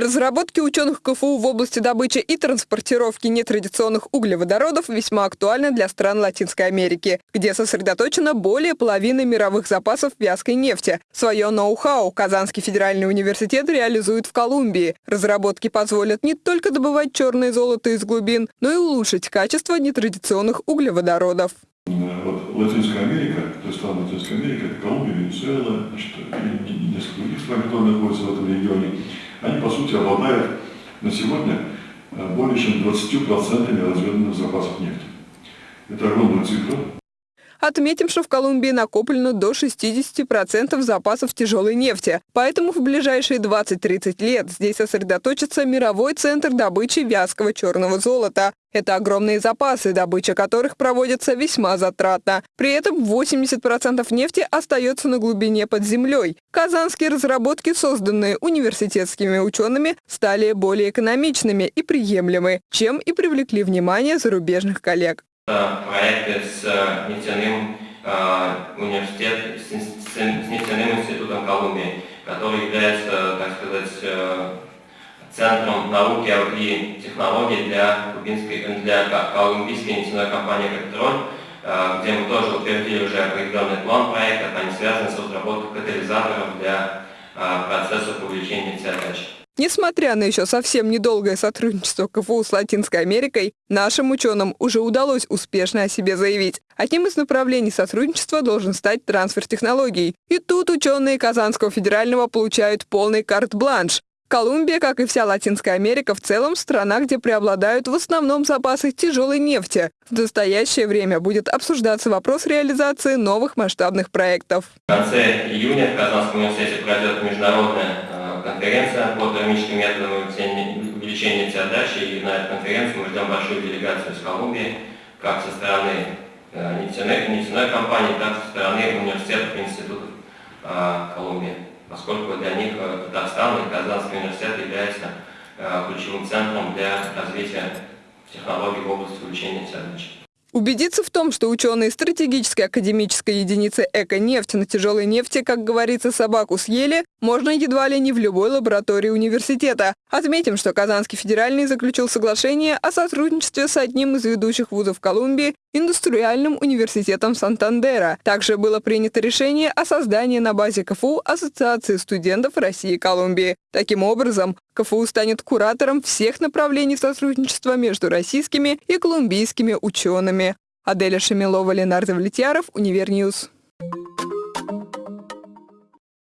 Разработки ученых КФУ в области добычи и транспортировки нетрадиционных углеводородов весьма актуальны для стран Латинской Америки, где сосредоточено более половины мировых запасов вязкой нефти. Свое ноу-хау Казанский федеральный университет реализует в Колумбии. Разработки позволят не только добывать черное золото из глубин, но и улучшить качество нетрадиционных углеводородов. Вот Латинская Америка, то есть страны Латинской Америки, это Колумбия, Венесуэла, значит, и несколько других стран, которые находятся в этом регионе, они, по сути, обладают на сегодня э, более чем 20% разведанных запасов нефти. Это огромная цифра. Отметим, что в Колумбии накоплено до 60% запасов тяжелой нефти. Поэтому в ближайшие 20-30 лет здесь сосредоточится мировой центр добычи вязкого черного золота. Это огромные запасы, добыча которых проводится весьма затратно. При этом 80% нефти остается на глубине под землей. Казанские разработки, созданные университетскими учеными, стали более экономичными и приемлемы, чем и привлекли внимание зарубежных коллег проекты с э, нефтяным э, университетом, с нефтяным институтом Колумбии, который является, так сказать, э, центром науки и технологий для, для колумбийской нефтяной компании «Петроль», где мы тоже утвердили уже определенный план проекта, они связаны с разработкой катализаторов для процессов увеличения нефтеотдачи. Несмотря на еще совсем недолгое сотрудничество КФУ с Латинской Америкой, нашим ученым уже удалось успешно о себе заявить. Одним из направлений сотрудничества должен стать трансфер технологий. И тут ученые Казанского федерального получают полный карт-бланш. Колумбия, как и вся Латинская Америка в целом, страна, где преобладают в основном запасы тяжелой нефти. В настоящее время будет обсуждаться вопрос реализации новых масштабных проектов. В конце июня в Казанском университете пройдет международная конференция по термическим методам увеличения нефтеотдачи, и на эту конференцию мы ждем большую делегацию из Колумбии, как со стороны э, нефтяной, нефтяной компании, так и со стороны университетов и институтов э, Колумбии, поскольку для них э, Татарстан и Казанский университет является ключевым центром для развития технологий в области увеличения нефтеотдачи. Убедиться в том, что ученые стратегической академической единицы «Эко-нефть» на тяжелой нефти, как говорится, собаку съели, можно едва ли не в любой лаборатории университета. Отметим, что Казанский федеральный заключил соглашение о сотрудничестве с одним из ведущих вузов Колумбии Индустриальным университетом Сантандера. Также было принято решение о создании на базе КФУ Ассоциации студентов России и Колумбии. Таким образом, КФУ станет куратором всех направлений сотрудничества между российскими и колумбийскими учеными. Аделя Шамилова, Ленардо Влетьяров, Универньюз.